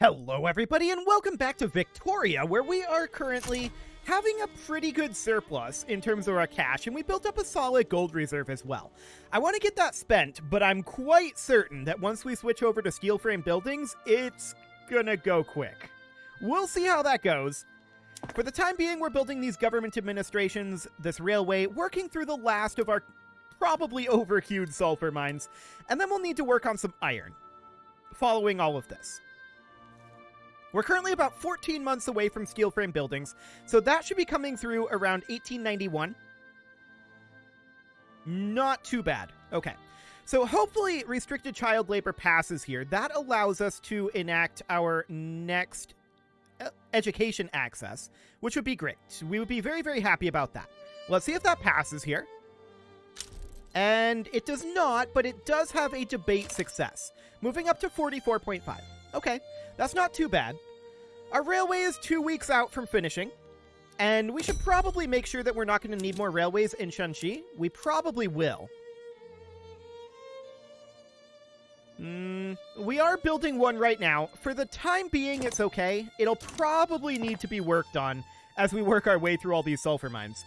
Hello, everybody, and welcome back to Victoria, where we are currently having a pretty good surplus in terms of our cash, and we built up a solid gold reserve as well. I want to get that spent, but I'm quite certain that once we switch over to steel frame buildings, it's gonna go quick. We'll see how that goes. For the time being, we're building these government administrations, this railway, working through the last of our probably overqueued sulfur mines, and then we'll need to work on some iron following all of this. We're currently about 14 months away from steel frame buildings, so that should be coming through around 1891. Not too bad. Okay. So hopefully restricted child labor passes here. That allows us to enact our next uh, education access, which would be great. We would be very, very happy about that. Let's see if that passes here. And it does not, but it does have a debate success, moving up to 44.5. Okay, that's not too bad. Our railway is two weeks out from finishing, and we should probably make sure that we're not going to need more railways in Shanxi. We probably will. Mm, we are building one right now. For the time being, it's okay. It'll probably need to be worked on as we work our way through all these sulfur mines.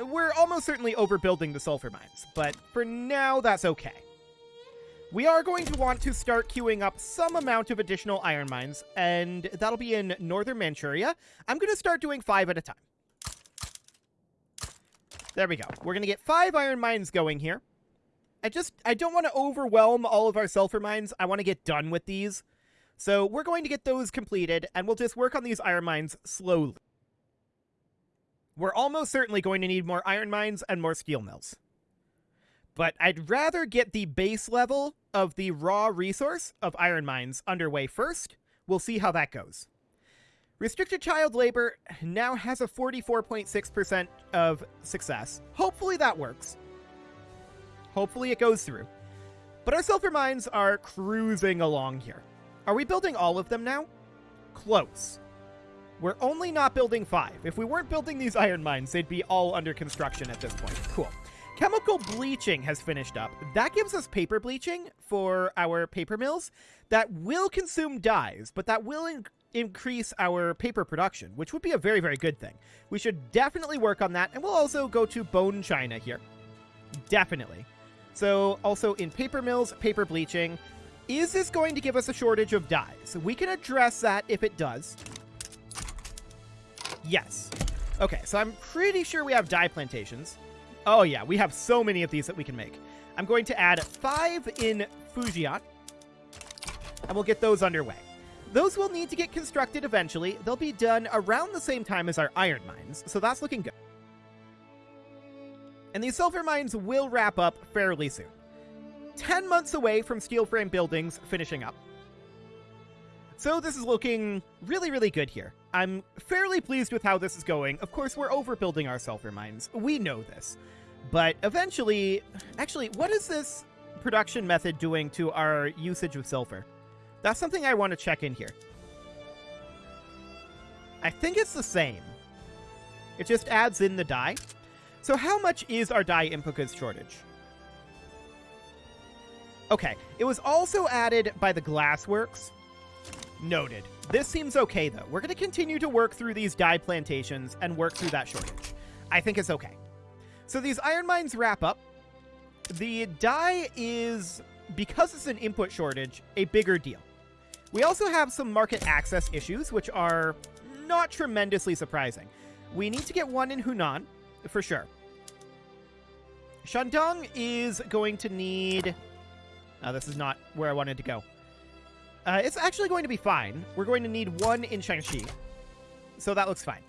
Uh, we're almost certainly overbuilding the sulfur mines, but for now, that's okay. We are going to want to start queuing up some amount of additional iron mines, and that'll be in northern Manchuria. I'm going to start doing five at a time. There we go. We're going to get five iron mines going here. I just, I don't want to overwhelm all of our sulfur mines. I want to get done with these. So we're going to get those completed, and we'll just work on these iron mines slowly. We're almost certainly going to need more iron mines and more steel mills. But I'd rather get the base level of the raw resource of iron mines underway first. We'll see how that goes. Restricted child labor now has a 44.6% of success. Hopefully that works. Hopefully it goes through. But our sulfur mines are cruising along here. Are we building all of them now? Close. We're only not building five. If we weren't building these iron mines, they'd be all under construction at this point. Cool. Chemical bleaching has finished up. That gives us paper bleaching for our paper mills that will consume dyes, but that will in increase our paper production, which would be a very, very good thing. We should definitely work on that, and we'll also go to bone china here. Definitely. So, also in paper mills, paper bleaching. Is this going to give us a shortage of dyes? We can address that if it does. Yes. Okay, so I'm pretty sure we have dye plantations. Oh yeah, we have so many of these that we can make. I'm going to add five in Fujian, and we'll get those underway. Those will need to get constructed eventually. They'll be done around the same time as our iron mines, so that's looking good. And these silver mines will wrap up fairly soon. 10 months away from steel frame buildings finishing up. So this is looking really, really good here. I'm fairly pleased with how this is going. Of course, we're overbuilding our sulfur mines. We know this. But eventually... Actually, what is this production method doing to our usage of sulfur? That's something I want to check in here. I think it's the same. It just adds in the dye. So how much is our dye input shortage? Okay, it was also added by the Glassworks. Noted. This seems okay, though. We're going to continue to work through these dye plantations and work through that shortage. I think it's okay. So these iron mines wrap up. The dye is, because it's an input shortage, a bigger deal. We also have some market access issues, which are not tremendously surprising. We need to get one in Hunan, for sure. Shandong is going to need... Oh, this is not where I wanted to go. Uh, it's actually going to be fine. We're going to need one in Shanxi. So that looks fine.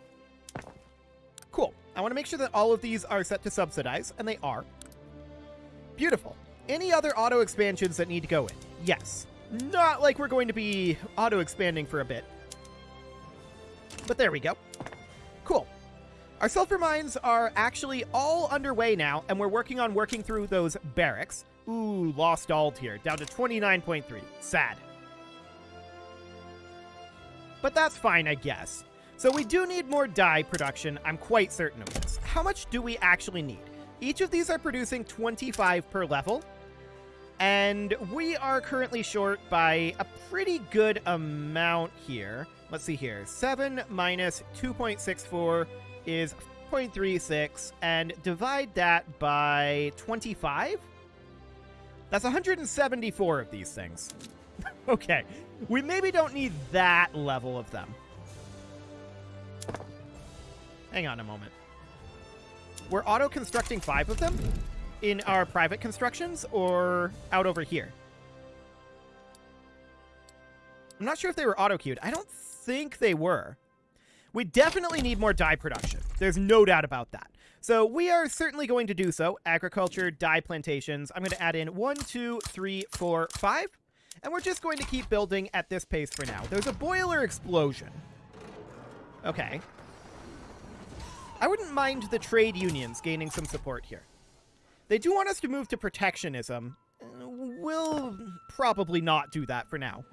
Cool. I want to make sure that all of these are set to subsidize, and they are. Beautiful. Any other auto expansions that need to go in? Yes. Not like we're going to be auto expanding for a bit. But there we go. Cool. Our sulfur mines are actually all underway now, and we're working on working through those barracks. Ooh, lost alt here, down to 29.3. Sad but that's fine, I guess. So we do need more dye production, I'm quite certain of this. How much do we actually need? Each of these are producing 25 per level. And we are currently short by a pretty good amount here. Let's see here. 7 minus 2.64 is 0.36, and divide that by 25? That's 174 of these things. okay, we maybe don't need that level of them. Hang on a moment. We're auto-constructing five of them in our private constructions or out over here? I'm not sure if they were auto-queued. I don't think they were. We definitely need more dye production. There's no doubt about that. So we are certainly going to do so. Agriculture, dye plantations. I'm going to add in one, two, three, four, five. And we're just going to keep building at this pace for now. There's a boiler explosion. Okay. I wouldn't mind the trade unions gaining some support here. They do want us to move to protectionism. We'll probably not do that for now.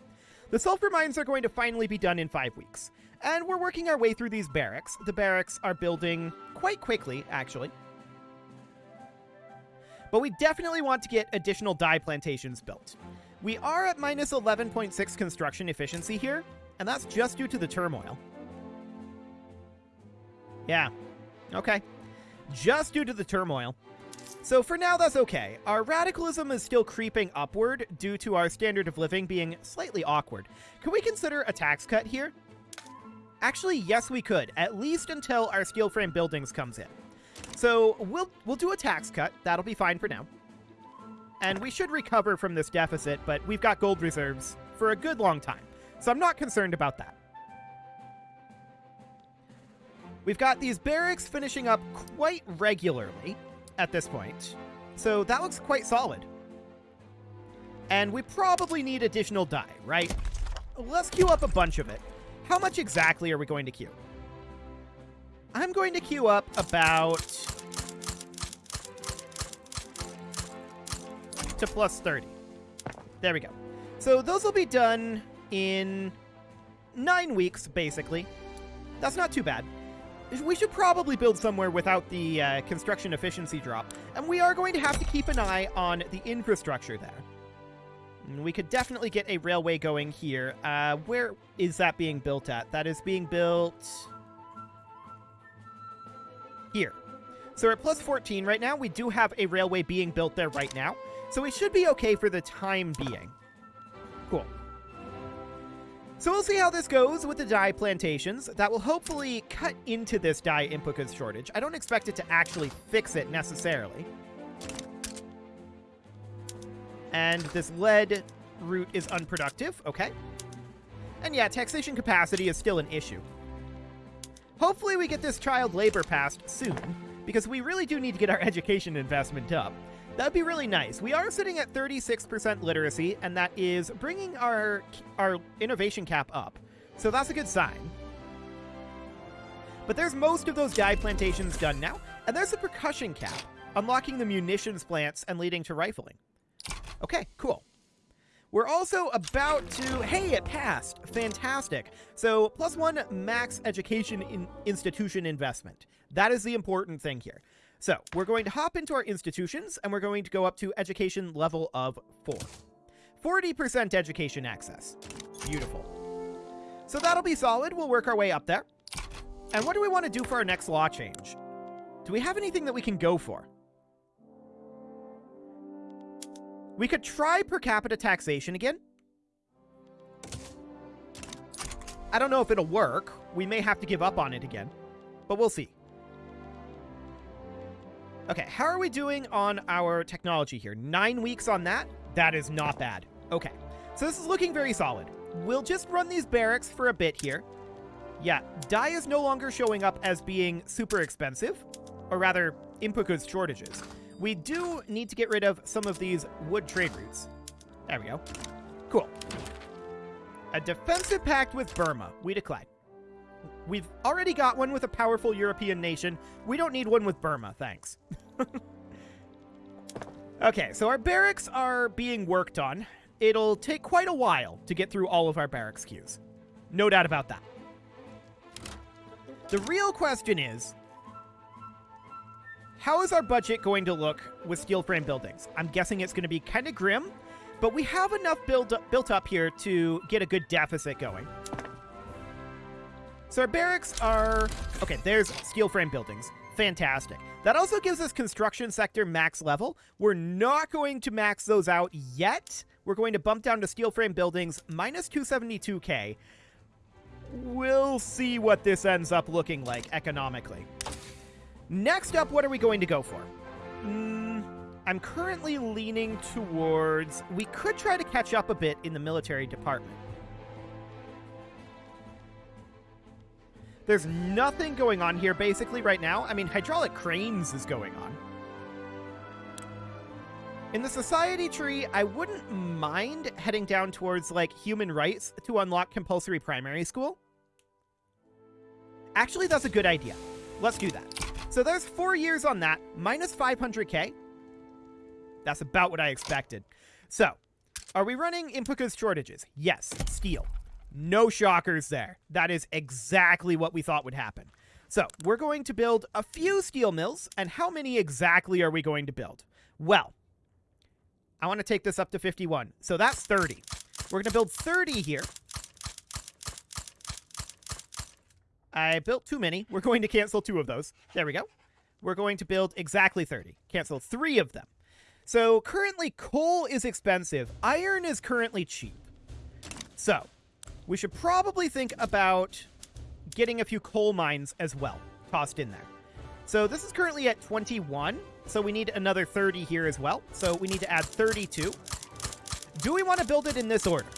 The sulfur mines are going to finally be done in five weeks. And we're working our way through these barracks. The barracks are building quite quickly, actually. But we definitely want to get additional dye plantations built. We are at minus 11.6 construction efficiency here, and that's just due to the turmoil. Yeah. Okay. Just due to the turmoil. So for now, that's okay. Our radicalism is still creeping upward due to our standard of living being slightly awkward. Can we consider a tax cut here? Actually, yes, we could, at least until our steel frame buildings comes in. So we'll we'll do a tax cut. That'll be fine for now. And we should recover from this deficit, but we've got gold reserves for a good long time. So I'm not concerned about that. We've got these barracks finishing up quite regularly at this point. So that looks quite solid. And we probably need additional dye, right? Let's queue up a bunch of it. How much exactly are we going to queue? I'm going to queue up about... to plus 30. There we go. So those will be done in nine weeks, basically. That's not too bad. We should probably build somewhere without the uh, construction efficiency drop, and we are going to have to keep an eye on the infrastructure there. We could definitely get a railway going here. Uh, where is that being built at? That is being built... Here. So at plus 14 right now. We do have a railway being built there right now. So we should be okay for the time being. Cool. So we'll see how this goes with the dye plantations. That will hopefully cut into this dye input shortage. I don't expect it to actually fix it necessarily. And this lead route is unproductive. Okay. And yeah, taxation capacity is still an issue. Hopefully we get this child labor passed soon, because we really do need to get our education investment up. That'd be really nice. We are sitting at 36% literacy, and that is bringing our, our innovation cap up. So that's a good sign. But there's most of those dye plantations done now, and there's a percussion cap, unlocking the munitions plants and leading to rifling. Okay, cool. We're also about to... Hey, it passed! Fantastic. So, plus one max education in institution investment. That is the important thing here. So, we're going to hop into our institutions, and we're going to go up to education level of 4. 40% education access. Beautiful. So that'll be solid. We'll work our way up there. And what do we want to do for our next law change? Do we have anything that we can go for? We could try per capita taxation again. I don't know if it'll work. We may have to give up on it again, but we'll see. Okay, how are we doing on our technology here? Nine weeks on that? That is not bad. Okay, so this is looking very solid. We'll just run these barracks for a bit here. Yeah, dye is no longer showing up as being super expensive, or rather, input goods shortages. We do need to get rid of some of these wood trade routes. There we go. Cool. A defensive pact with Burma. We decline. We've already got one with a powerful European nation. We don't need one with Burma, thanks. okay, so our barracks are being worked on. It'll take quite a while to get through all of our barracks queues. No doubt about that. The real question is, how is our budget going to look with steel frame buildings? I'm guessing it's going to be kind of grim, but we have enough build up, built up here to get a good deficit going. So our barracks are... Okay, there's steel frame buildings. Fantastic. That also gives us construction sector max level. We're not going to max those out yet. We're going to bump down to steel frame buildings minus 272k. We'll see what this ends up looking like economically. Next up, what are we going to go for? Mm, I'm currently leaning towards... We could try to catch up a bit in the military department. There's nothing going on here basically right now. I mean, hydraulic cranes is going on. In the society tree, I wouldn't mind heading down towards, like, human rights to unlock compulsory primary school. Actually, that's a good idea. Let's do that. So there's four years on that, minus 500k. That's about what I expected. So, are we running goods shortages? Yes, steel. No shockers there. That is exactly what we thought would happen. So, we're going to build a few steel mills, and how many exactly are we going to build? Well, I want to take this up to 51. So that's 30. We're going to build 30 here. I built too many. We're going to cancel two of those. There we go. We're going to build exactly 30. Cancel three of them. So currently coal is expensive. Iron is currently cheap. So we should probably think about getting a few coal mines as well tossed in there. So this is currently at 21. So we need another 30 here as well. So we need to add 32. Do we want to build it in this order?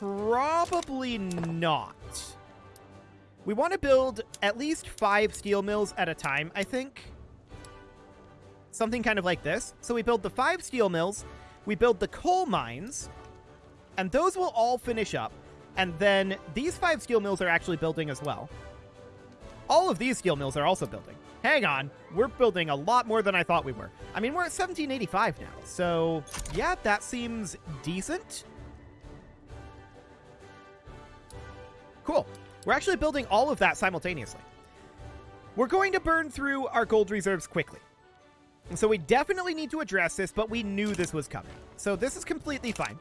Probably not. We want to build at least five steel mills at a time, I think. Something kind of like this. So we build the five steel mills, we build the coal mines, and those will all finish up. And then these five steel mills are actually building as well. All of these steel mills are also building. Hang on, we're building a lot more than I thought we were. I mean, we're at 1785 now, so yeah, that seems decent. Cool. We're actually building all of that simultaneously. We're going to burn through our gold reserves quickly. So we definitely need to address this, but we knew this was coming. So this is completely fine.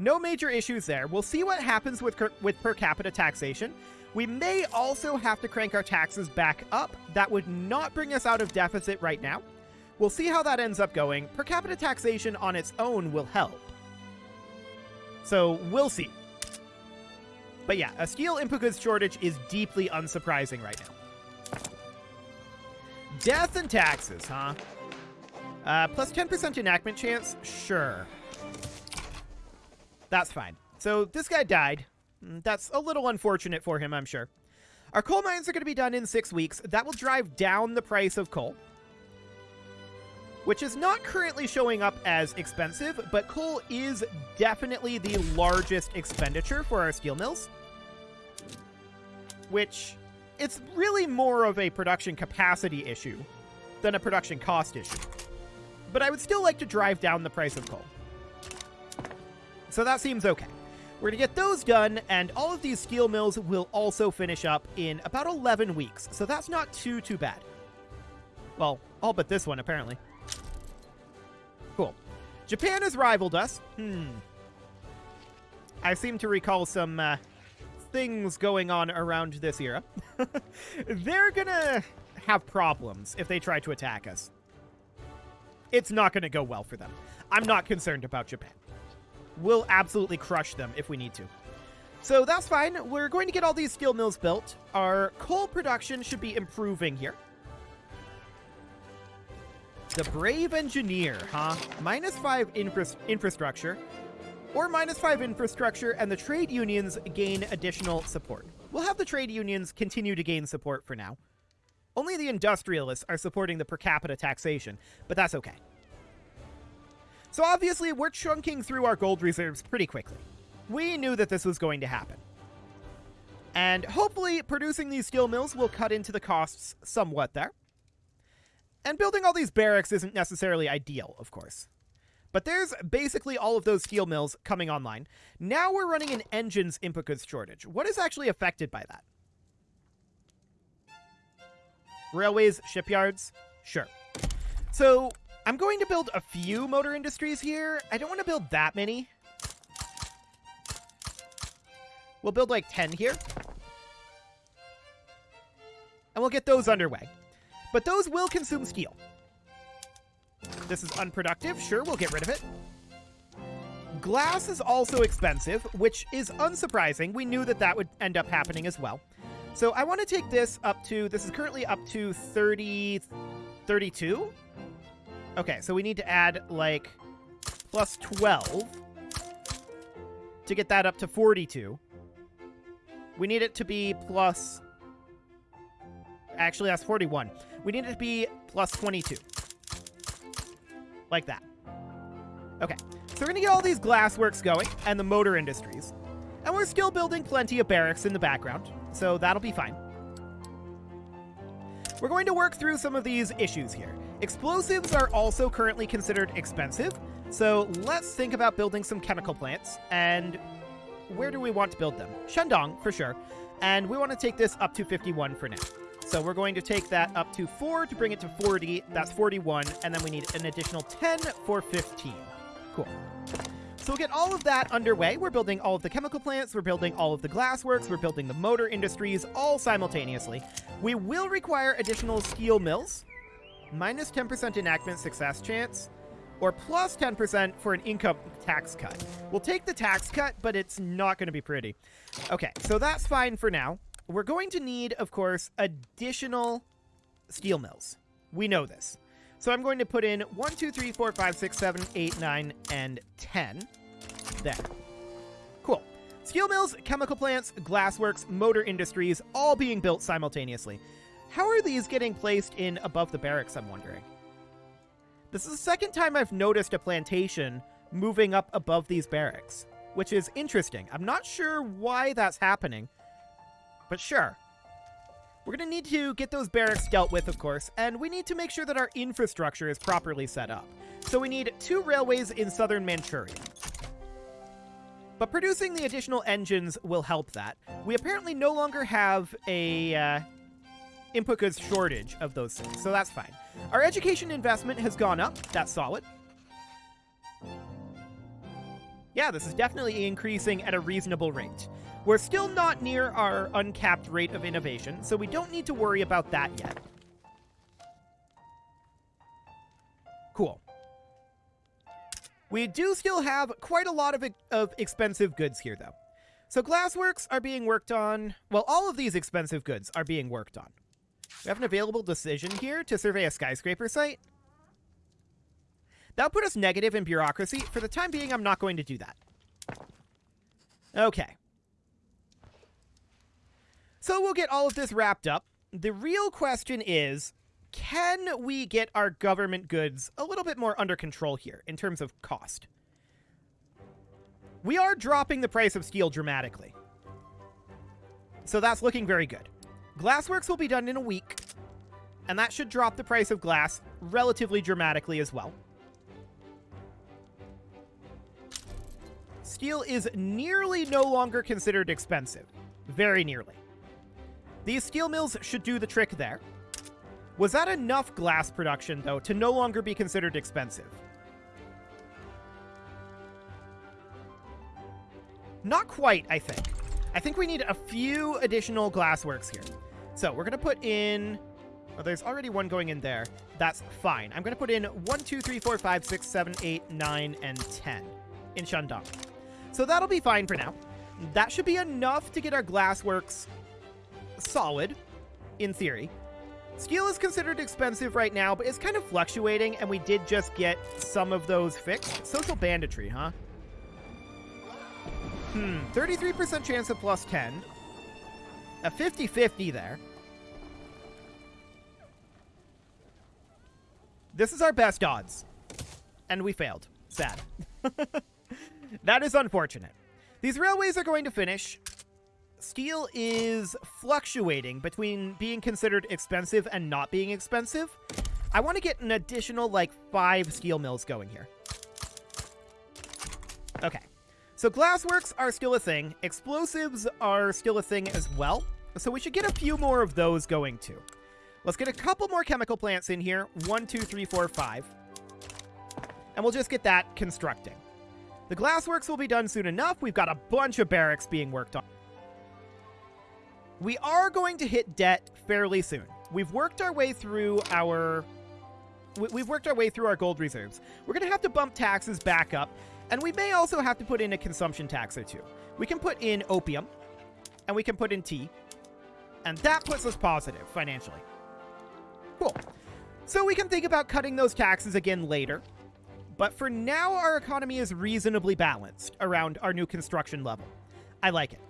No major issues there. We'll see what happens with, with per capita taxation. We may also have to crank our taxes back up. That would not bring us out of deficit right now. We'll see how that ends up going. Per capita taxation on its own will help. So we'll see. But yeah, a steel input goods shortage is deeply unsurprising right now. Death and taxes, huh? Uh, plus 10% enactment chance? Sure. That's fine. So this guy died. Mm, that's a little unfortunate for him, I'm sure. Our coal mines are going to be done in six weeks. That will drive down the price of coal, which is not currently showing up as expensive, but coal is definitely the largest expenditure for our steel mills which it's really more of a production capacity issue than a production cost issue. But I would still like to drive down the price of coal. So that seems okay. We're going to get those done, and all of these steel mills will also finish up in about 11 weeks, so that's not too, too bad. Well, all but this one, apparently. Cool. Japan has rivaled us. Hmm. I seem to recall some uh, things going on around this era. They're gonna have problems if they try to attack us. It's not gonna go well for them. I'm not concerned about Japan. We'll absolutely crush them if we need to. So that's fine. We're going to get all these steel mills built. Our coal production should be improving here. The Brave Engineer, huh? Minus five infra infrastructure or minus 5 infrastructure, and the trade unions gain additional support. We'll have the trade unions continue to gain support for now. Only the industrialists are supporting the per capita taxation, but that's okay. So obviously, we're chunking through our gold reserves pretty quickly. We knew that this was going to happen. And hopefully, producing these steel mills will cut into the costs somewhat there. And building all these barracks isn't necessarily ideal, of course. But there's basically all of those steel mills coming online. Now we're running an engines input goods shortage. What is actually affected by that? Railways, shipyards, sure. So I'm going to build a few motor industries here. I don't want to build that many. We'll build like 10 here. And we'll get those underway. But those will consume steel. This is unproductive. Sure, we'll get rid of it. Glass is also expensive, which is unsurprising. We knew that that would end up happening as well. So I want to take this up to, this is currently up to 30, 32? Okay, so we need to add like plus 12 to get that up to 42. We need it to be plus, actually that's 41. We need it to be plus 22. Like that. Okay, so we're going to get all these glassworks going and the motor industries. And we're still building plenty of barracks in the background, so that'll be fine. We're going to work through some of these issues here. Explosives are also currently considered expensive, so let's think about building some chemical plants. And where do we want to build them? Shandong, for sure. And we want to take this up to 51 for now. So we're going to take that up to 4 to bring it to 40. That's 41. And then we need an additional 10 for 15. Cool. So we'll get all of that underway. We're building all of the chemical plants, we're building all of the glassworks, we're building the motor industries all simultaneously. We will require additional steel mills, minus 10% enactment success chance, or plus 10% for an income tax cut. We'll take the tax cut, but it's not going to be pretty. Okay, so that's fine for now. We're going to need, of course, additional steel mills. We know this. So I'm going to put in 1, 2, 3, 4, 5, 6, 7, 8, 9, and 10. There. Cool. Steel mills, chemical plants, glassworks, motor industries, all being built simultaneously. How are these getting placed in above the barracks, I'm wondering? This is the second time I've noticed a plantation moving up above these barracks, which is interesting. I'm not sure why that's happening, but sure. We're going to need to get those barracks dealt with, of course, and we need to make sure that our infrastructure is properly set up. So we need two railways in southern Manchuria. But producing the additional engines will help that. We apparently no longer have a uh, input goods shortage of those things, so that's fine. Our education investment has gone up. That's solid. Yeah, this is definitely increasing at a reasonable rate. We're still not near our uncapped rate of innovation, so we don't need to worry about that yet. Cool. We do still have quite a lot of, of expensive goods here, though. So glassworks are being worked on. Well, all of these expensive goods are being worked on. We have an available decision here to survey a skyscraper site. That'll put us negative in bureaucracy. For the time being, I'm not going to do that. Okay. So we'll get all of this wrapped up. The real question is, can we get our government goods a little bit more under control here in terms of cost? We are dropping the price of steel dramatically. So that's looking very good. Glassworks will be done in a week, and that should drop the price of glass relatively dramatically as well. Steel is nearly no longer considered expensive. Very nearly. These steel mills should do the trick there. Was that enough glass production, though, to no longer be considered expensive? Not quite, I think. I think we need a few additional glassworks here. So we're going to put in... Oh, there's already one going in there. That's fine. I'm going to put in 1, 2, 3, 4, 5, 6, 7, 8, 9, and 10 in Shandong. So that'll be fine for now. That should be enough to get our glassworks solid, in theory. Steel is considered expensive right now, but it's kind of fluctuating, and we did just get some of those fixed. Social banditry, huh? Hmm, 33% chance of plus 10. A 50-50 there. This is our best odds. And we failed. Sad. that is unfortunate. These railways are going to finish. Steel is fluctuating between being considered expensive and not being expensive. I want to get an additional, like, five steel mills going here. Okay. So glassworks are still a thing. Explosives are still a thing as well. So we should get a few more of those going too. Let's get a couple more chemical plants in here. One, two, three, four, five. And we'll just get that constructing. The glassworks will be done soon enough. We've got a bunch of barracks being worked on. We are going to hit debt fairly soon. We've worked our way through our we've worked our way through our gold reserves. We're going to have to bump taxes back up, and we may also have to put in a consumption tax or two. We can put in opium, and we can put in tea, and that puts us positive financially. Cool. So we can think about cutting those taxes again later. But for now, our economy is reasonably balanced around our new construction level. I like it.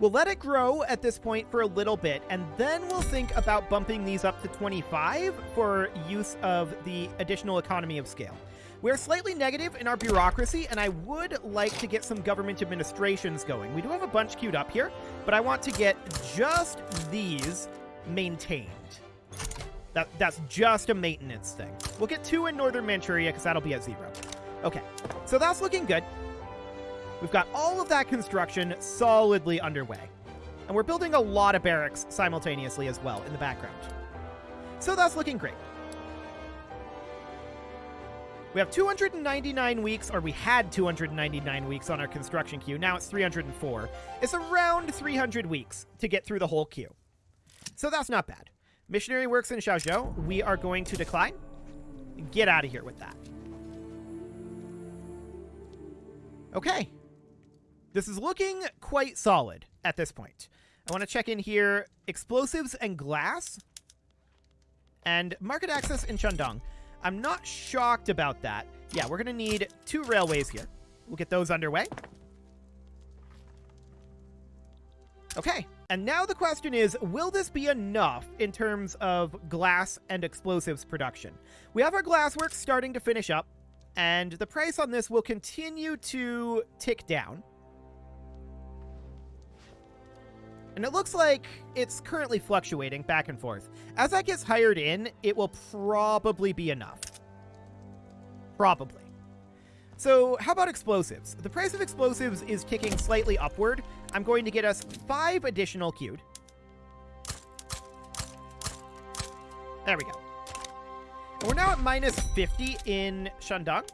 We'll let it grow at this point for a little bit, and then we'll think about bumping these up to 25 for use of the additional economy of scale. We're slightly negative in our bureaucracy, and I would like to get some government administrations going. We do have a bunch queued up here, but I want to get just these maintained. That, that's just a maintenance thing. We'll get two in Northern Manchuria, because that'll be at zero. Okay, so that's looking good. We've got all of that construction solidly underway. And we're building a lot of barracks simultaneously as well in the background. So that's looking great. We have 299 weeks, or we had 299 weeks on our construction queue. Now it's 304. It's around 300 weeks to get through the whole queue. So that's not bad. Missionary works in Xiaozhou. We are going to decline. Get out of here with that. Okay. This is looking quite solid at this point. I want to check in here. Explosives and glass. And market access in Shandong. I'm not shocked about that. Yeah, we're going to need two railways here. We'll get those underway. Okay, and now the question is, will this be enough in terms of glass and explosives production? We have our glassworks starting to finish up, and the price on this will continue to tick down. And it looks like it's currently fluctuating back and forth. As that gets hired in, it will probably be enough. Probably. So how about explosives? The price of explosives is ticking slightly upward. I'm going to get us five additional queued. There we go. And we're now at minus 50 in Shandong.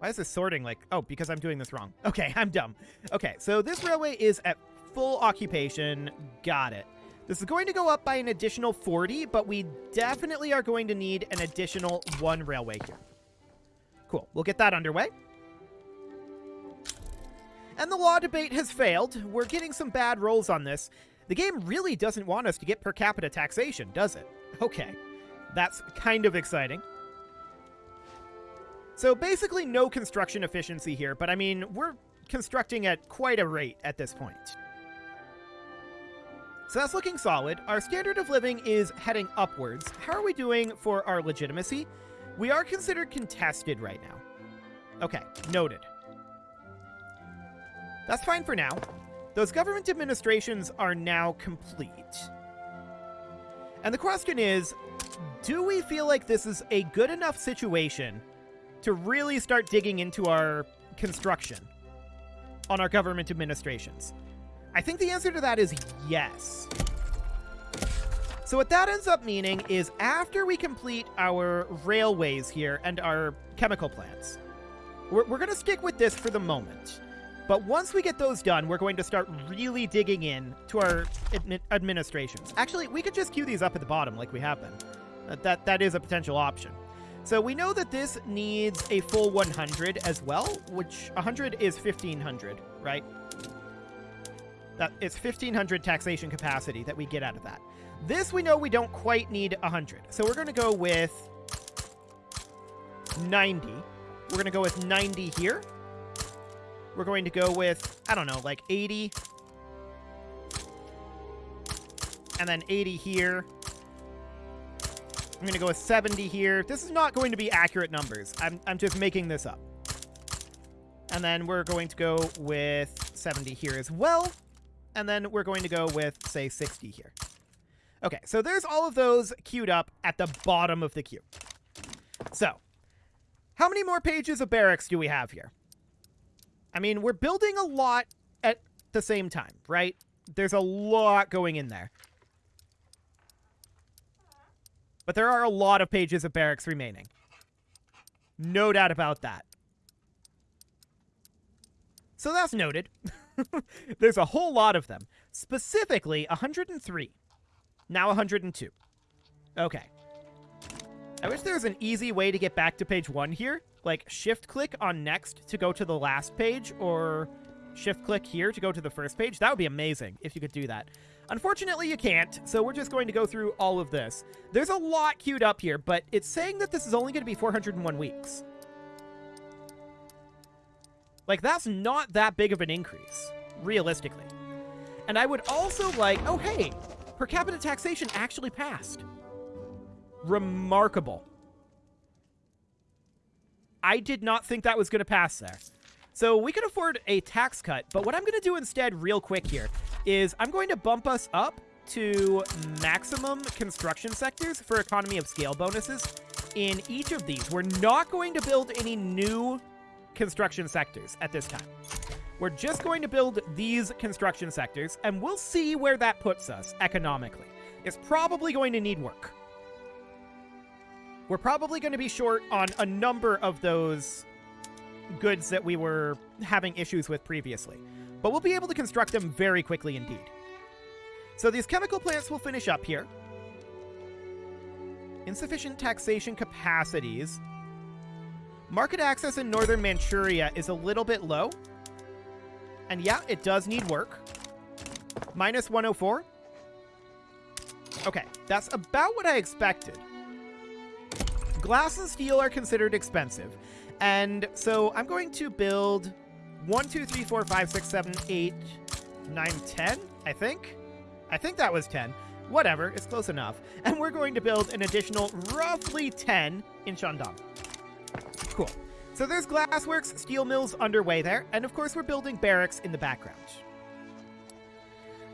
Why is this sorting like... Oh, because I'm doing this wrong. Okay, I'm dumb. Okay, so this railway is at full occupation. Got it. This is going to go up by an additional 40, but we definitely are going to need an additional one railway here. Cool. We'll get that underway. And the law debate has failed. We're getting some bad rolls on this. The game really doesn't want us to get per capita taxation, does it? Okay. That's kind of exciting. So basically no construction efficiency here, but I mean, we're constructing at quite a rate at this point. So that's looking solid. Our standard of living is heading upwards. How are we doing for our legitimacy? We are considered contested right now. Okay, noted. That's fine for now. Those government administrations are now complete. And the question is, do we feel like this is a good enough situation to really start digging into our construction on our government administrations? I think the answer to that is yes. So what that ends up meaning is after we complete our railways here and our chemical plants, we're, we're going to stick with this for the moment. But once we get those done, we're going to start really digging in to our admi administrations. Actually, we could just queue these up at the bottom like we have been. That, that, that is a potential option. So we know that this needs a full 100 as well, which 100 is 1500, right? That it's 1500 taxation capacity that we get out of that. This we know we don't quite need 100. So we're going to go with 90. We're going to go with 90 here. We're going to go with, I don't know, like 80. And then 80 here. I'm going to go with 70 here. This is not going to be accurate numbers. I'm, I'm just making this up. And then we're going to go with 70 here as well. And then we're going to go with, say, 60 here. Okay, so there's all of those queued up at the bottom of the queue. So, how many more pages of barracks do we have here? I mean, we're building a lot at the same time, right? There's a lot going in there. But there are a lot of pages of barracks remaining. No doubt about that. So that's noted. There's a whole lot of them. Specifically, 103. Now 102. Okay. I wish there was an easy way to get back to page one here. Like, shift-click on next to go to the last page, or shift-click here to go to the first page. That would be amazing if you could do that. Unfortunately, you can't, so we're just going to go through all of this. There's a lot queued up here, but it's saying that this is only going to be 401 weeks. Like, that's not that big of an increase, realistically. And I would also like... Oh, hey! Per capita taxation actually passed. Remarkable. I did not think that was going to pass there. So we can afford a tax cut, but what I'm going to do instead real quick here is I'm going to bump us up to maximum construction sectors for economy of scale bonuses in each of these. We're not going to build any new construction sectors at this time. We're just going to build these construction sectors, and we'll see where that puts us economically. It's probably going to need work. We're probably going to be short on a number of those goods that we were having issues with previously, but we'll be able to construct them very quickly indeed. So these chemical plants will finish up here. Insufficient taxation capacities Market access in northern Manchuria is a little bit low. And yeah, it does need work. Minus 104. Okay, that's about what I expected. Glass and steel are considered expensive. And so I'm going to build 1, 2, 3, 4, 5, 6, 7, 8, 9, 10, I think. I think that was 10. Whatever, it's close enough. And we're going to build an additional roughly 10 in Shandong. Cool. So there's glassworks, steel mills underway there, and of course we're building barracks in the background.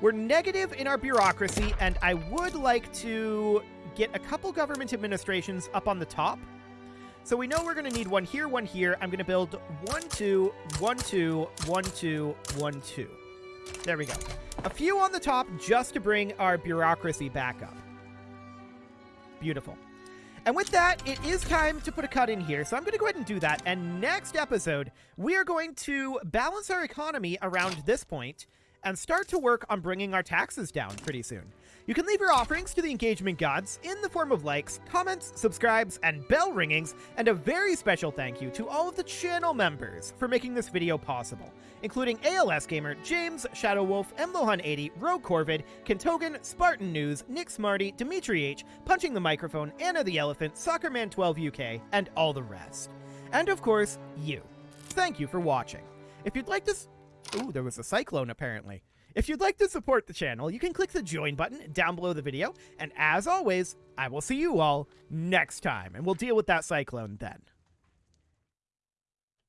We're negative in our bureaucracy, and I would like to get a couple government administrations up on the top. So we know we're going to need one here, one here. I'm going to build one, two, one, two, one, two, one, two. There we go. A few on the top just to bring our bureaucracy back up. Beautiful. And with that, it is time to put a cut in here. So I'm going to go ahead and do that. And next episode, we are going to balance our economy around this point and start to work on bringing our taxes down pretty soon. You can leave your offerings to the engagement gods in the form of likes, comments, subscribes, and bell ringings, and a very special thank you to all of the channel members for making this video possible, including ALS Gamer, James, Shadow Wolf, Mlohan80, Rogue Corvid, Kentogan, Spartan News, Nick Smarty, Dimitri H, Punching the Microphone, Anna the Elephant, Soccerman12 UK, and all the rest. And of course, you. Thank you for watching. If you'd like to Ooh, there was a cyclone apparently. If you'd like to support the channel, you can click the join button down below the video, and as always, I will see you all next time, and we'll deal with that cyclone then.